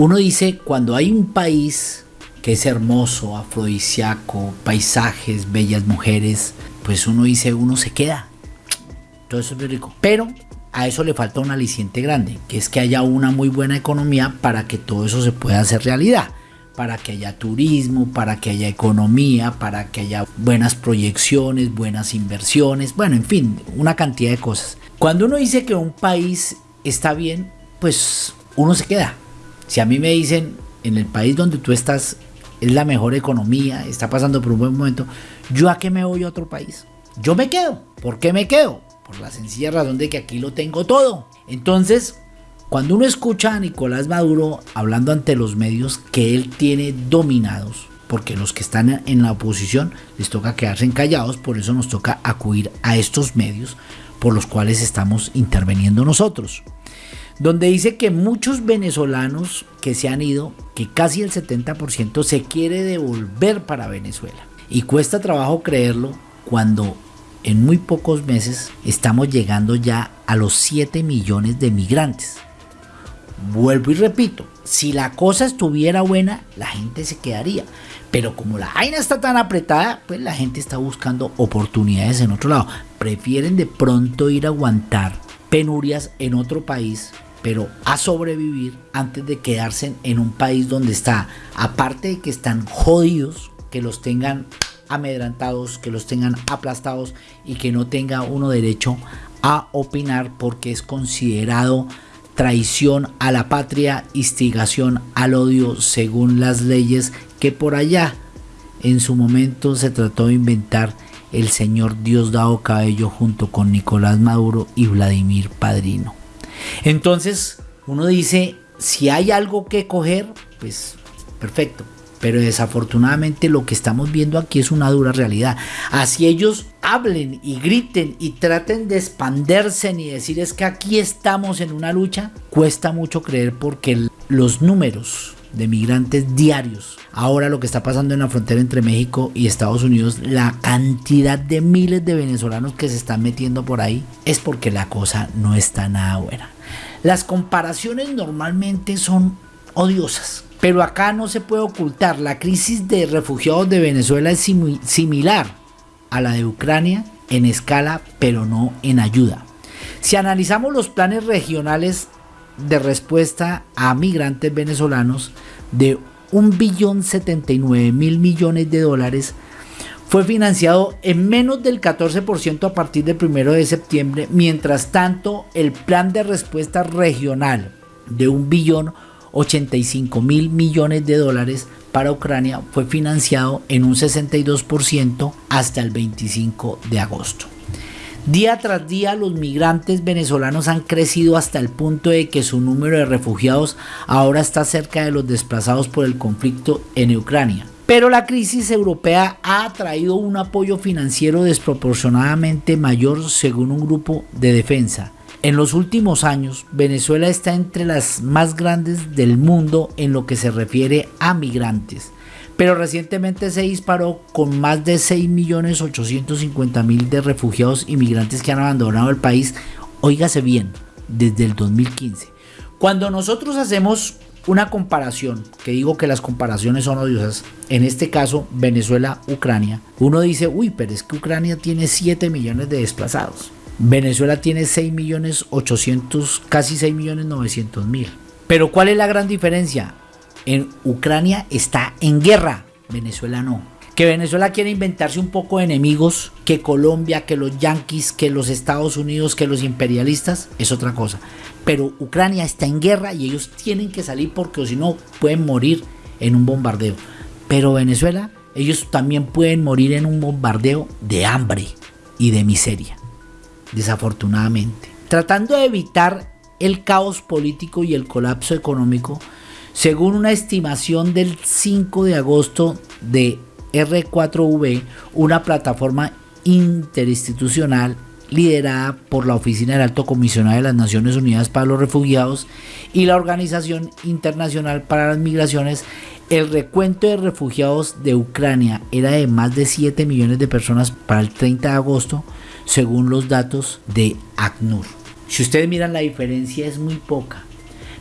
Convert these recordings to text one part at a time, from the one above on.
Uno dice, cuando hay un país que es hermoso, afrodisíaco, paisajes, bellas mujeres, pues uno dice, uno se queda. Todo eso es rico. Pero a eso le falta un aliciente grande, que es que haya una muy buena economía para que todo eso se pueda hacer realidad. Para que haya turismo, para que haya economía, para que haya buenas proyecciones, buenas inversiones, bueno, en fin, una cantidad de cosas. Cuando uno dice que un país está bien, pues uno se queda. Si a mí me dicen, en el país donde tú estás es la mejor economía, está pasando por un buen momento, ¿yo a qué me voy a otro país? Yo me quedo. ¿Por qué me quedo? Por la sencilla razón de que aquí lo tengo todo. Entonces, cuando uno escucha a Nicolás Maduro hablando ante los medios que él tiene dominados, porque los que están en la oposición les toca quedarse callados, por eso nos toca acudir a estos medios por los cuales estamos interviniendo nosotros. Donde dice que muchos venezolanos que se han ido, que casi el 70% se quiere devolver para Venezuela. Y cuesta trabajo creerlo cuando en muy pocos meses estamos llegando ya a los 7 millones de migrantes. Vuelvo y repito, si la cosa estuviera buena, la gente se quedaría. Pero como la vaina está tan apretada, pues la gente está buscando oportunidades en otro lado. Prefieren de pronto ir a aguantar penurias en otro país, pero a sobrevivir antes de quedarse en un país donde está, aparte de que están jodidos, que los tengan amedrantados, que los tengan aplastados y que no tenga uno derecho a opinar porque es considerado traición a la patria, instigación al odio según las leyes que por allá en su momento se trató de inventar el señor Diosdado Cabello junto con Nicolás Maduro y Vladimir Padrino. Entonces uno dice, si hay algo que coger, pues perfecto, pero desafortunadamente lo que estamos viendo aquí es una dura realidad. Así ellos hablen y griten y traten de expanderse y decir es que aquí estamos en una lucha, cuesta mucho creer porque los números de migrantes diarios. Ahora lo que está pasando en la frontera entre México y Estados Unidos, la cantidad de miles de venezolanos que se están metiendo por ahí, es porque la cosa no está nada buena. Las comparaciones normalmente son odiosas. Pero acá no se puede ocultar, la crisis de refugiados de Venezuela es similar a la de Ucrania en escala, pero no en ayuda. Si analizamos los planes regionales de respuesta a migrantes venezolanos de 1.079 mil millones de dólares, fue financiado en menos del 14% a partir del 1 de septiembre, mientras tanto el plan de respuesta regional de 1 billón 85 mil millones de dólares para Ucrania fue financiado en un 62% hasta el 25 de agosto. Día tras día los migrantes venezolanos han crecido hasta el punto de que su número de refugiados ahora está cerca de los desplazados por el conflicto en Ucrania. Pero la crisis europea ha traído un apoyo financiero desproporcionadamente mayor según un grupo de defensa en los últimos años, Venezuela está entre las más grandes del mundo en lo que se refiere a migrantes, pero recientemente se disparó con más de 6.850.000 de refugiados y migrantes que han abandonado el país, óigase bien, desde el 2015. Cuando nosotros hacemos una comparación, que digo que las comparaciones son odiosas, en este caso Venezuela-Ucrania, uno dice, uy, pero es que Ucrania tiene 7 millones de desplazados. Venezuela tiene 6 millones 800, casi 6 millones 900 mil. Pero ¿cuál es la gran diferencia? En Ucrania está en guerra, Venezuela no. Que Venezuela quiere inventarse un poco de enemigos, que Colombia, que los yanquis, que los Estados Unidos, que los imperialistas, es otra cosa. Pero Ucrania está en guerra y ellos tienen que salir porque si no pueden morir en un bombardeo. Pero Venezuela, ellos también pueden morir en un bombardeo de hambre y de miseria desafortunadamente. Tratando de evitar el caos político y el colapso económico, según una estimación del 5 de agosto de R4V, una plataforma interinstitucional liderada por la Oficina del Alto Comisionado de las Naciones Unidas para los Refugiados y la Organización Internacional para las Migraciones, el recuento de refugiados de Ucrania era de más de 7 millones de personas para el 30 de agosto, según los datos de ACNUR. Si ustedes miran la diferencia es muy poca.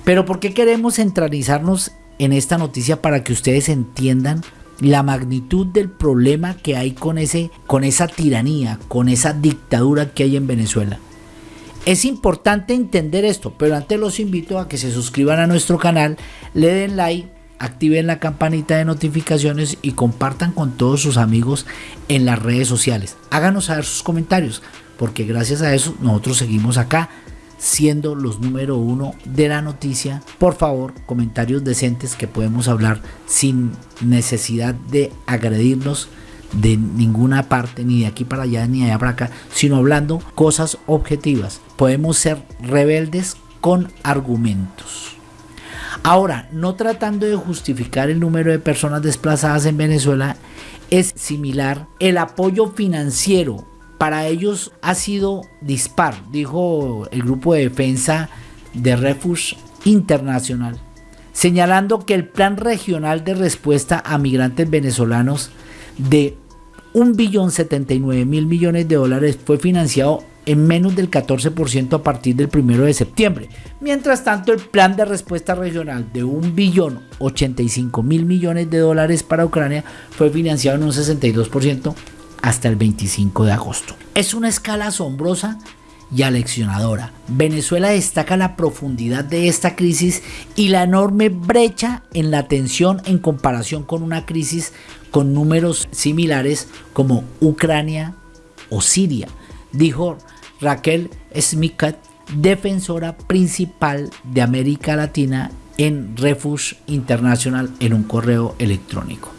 Pero ¿por qué queremos centralizarnos en esta noticia para que ustedes entiendan la magnitud del problema que hay con, ese, con esa tiranía, con esa dictadura que hay en Venezuela? Es importante entender esto, pero antes los invito a que se suscriban a nuestro canal, le den like, activen la campanita de notificaciones y compartan con todos sus amigos en las redes sociales. Háganos saber sus comentarios, porque gracias a eso nosotros seguimos acá siendo los número uno de la noticia. Por favor, comentarios decentes que podemos hablar sin necesidad de agredirnos de ninguna parte, ni de aquí para allá, ni de allá para acá, sino hablando cosas objetivas. Podemos ser rebeldes con argumentos. Ahora, no tratando de justificar el número de personas desplazadas en Venezuela, es similar el apoyo financiero para ellos ha sido dispar, dijo el grupo de defensa de Refugee Internacional, señalando que el plan regional de respuesta a migrantes venezolanos de 1.079.000 millones de dólares fue financiado en menos del 14% a partir del 1 de septiembre. Mientras tanto, el plan de respuesta regional de 1.085.000 millones de dólares para Ucrania fue financiado en un 62% hasta el 25 de agosto. Es una escala asombrosa y aleccionadora. Venezuela destaca la profundidad de esta crisis y la enorme brecha en la tensión en comparación con una crisis con números similares como Ucrania o Siria, dijo Raquel Smikat, defensora principal de América Latina en Refuge International en un correo electrónico.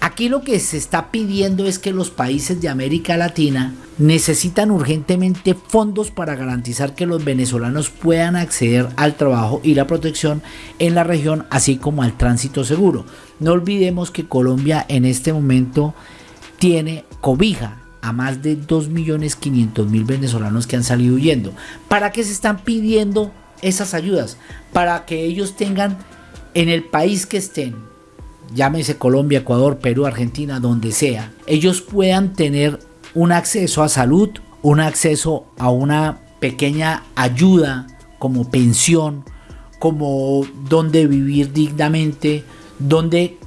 Aquí lo que se está pidiendo es que los países de América Latina necesitan urgentemente fondos para garantizar que los venezolanos puedan acceder al trabajo y la protección en la región, así como al tránsito seguro. No olvidemos que Colombia en este momento tiene cobija a más de 2.500.000 venezolanos que han salido huyendo. ¿Para qué se están pidiendo esas ayudas? Para que ellos tengan en el país que estén, llámese Colombia, Ecuador, Perú, Argentina, donde sea, ellos puedan tener un acceso a salud, un acceso a una pequeña ayuda como pensión, como donde vivir dignamente, donde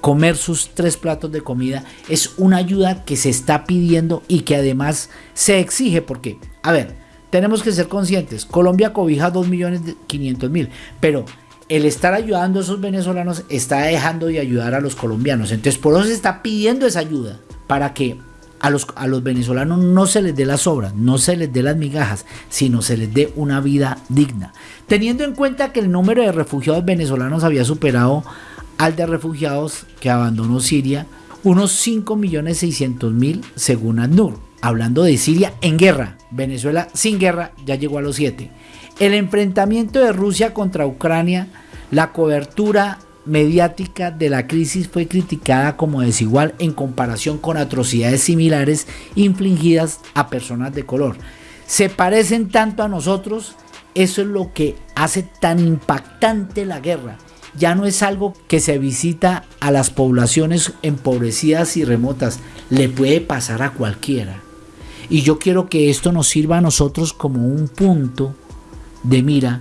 comer sus tres platos de comida es una ayuda que se está pidiendo y que además se exige porque, a ver, tenemos que ser conscientes, Colombia cobija 2.500.000, pero el estar ayudando a esos venezolanos está dejando de ayudar a los colombianos. Entonces por eso se está pidiendo esa ayuda para que a los, a los venezolanos no se les dé las obras, no se les dé las migajas, sino se les dé una vida digna. Teniendo en cuenta que el número de refugiados venezolanos había superado al de refugiados que abandonó Siria, unos 5.600.000 según ANUR. Hablando de Siria en guerra, Venezuela sin guerra ya llegó a los 7. El enfrentamiento de Rusia contra Ucrania, la cobertura mediática de la crisis fue criticada como desigual en comparación con atrocidades similares infligidas a personas de color. Se parecen tanto a nosotros, eso es lo que hace tan impactante la guerra ya no es algo que se visita a las poblaciones empobrecidas y remotas, le puede pasar a cualquiera. Y yo quiero que esto nos sirva a nosotros como un punto de mira,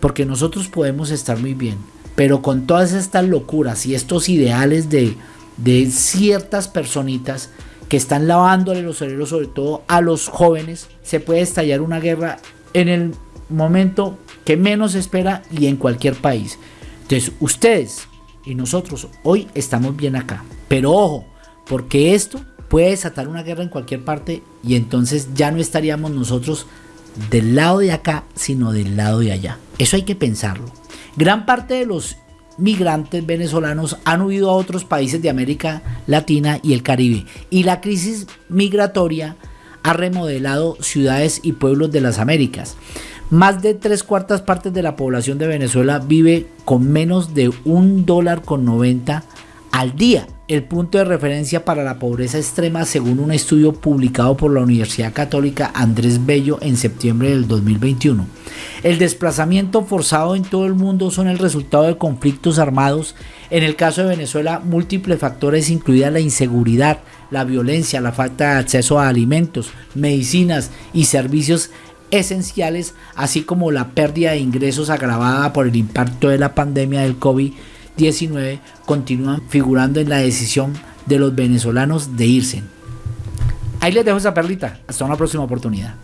porque nosotros podemos estar muy bien, pero con todas estas locuras y estos ideales de, de ciertas personitas que están lavándole los cerebros, sobre todo a los jóvenes, se puede estallar una guerra en el momento que menos espera y en cualquier país. Entonces, ustedes y nosotros hoy estamos bien acá. Pero ojo, porque esto puede desatar una guerra en cualquier parte y entonces ya no estaríamos nosotros del lado de acá, sino del lado de allá. Eso hay que pensarlo. Gran parte de los migrantes venezolanos han huido a otros países de América Latina y el Caribe y la crisis migratoria ha remodelado ciudades y pueblos de las Américas. Más de tres cuartas partes de la población de Venezuela vive con menos de un dólar con 90 al día. El punto de referencia para la pobreza extrema según un estudio publicado por la Universidad Católica Andrés Bello en septiembre del 2021. El desplazamiento forzado en todo el mundo son el resultado de conflictos armados. En el caso de Venezuela, múltiples factores incluida la inseguridad, la violencia, la falta de acceso a alimentos, medicinas y servicios esenciales, así como la pérdida de ingresos agravada por el impacto de la pandemia del COVID-19, continúan figurando en la decisión de los venezolanos de irse. Ahí les dejo esa perlita. Hasta una próxima oportunidad.